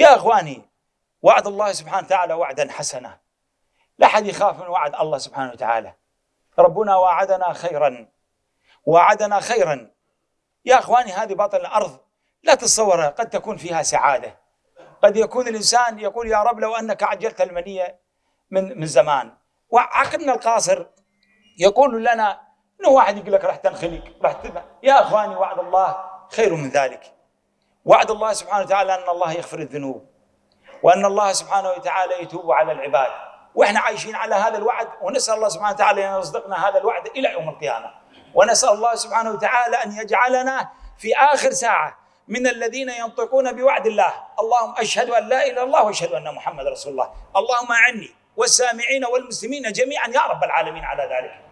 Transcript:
يا اخواني وعد الله سبحانه وتعالى وعدا حسنا. لا أحد يخاف من وعد الله سبحانه وتعالى. ربنا وعدنا خيرا. وعدنا خيرا. يا اخواني هذه باطن الأرض لا تتصورها. قد تكون فيها سعادة. قد يكون الإنسان يقول يا رب لو أنك عجلت المنية من من زمان. وعقلنا القاصر يقول لنا انه واحد يقول لك راح تنخلق راح. يا اخواني وعد الله خير من ذلك. وعد الله سبحانه وتعالى أن الله يغفر الذنوب وأن الله سبحانه وتعالى يتوب على العباد. وإحنا عايشين على هذا الوعد ونسأل الله سبحانه وتعالى أن يصدقنا هذا الوعد إلى يوم القيامة. ونسأل الله سبحانه وتعالى أن يجعلنا في آخر ساعة من الذين ينطقون بوعد الله. اللهم أشهد أن لا إله إلا الله وأشهد أن محمد رسول الله. اللهم أعني والسامعين والمسلمين جميعا يا رب العالمين على ذلك.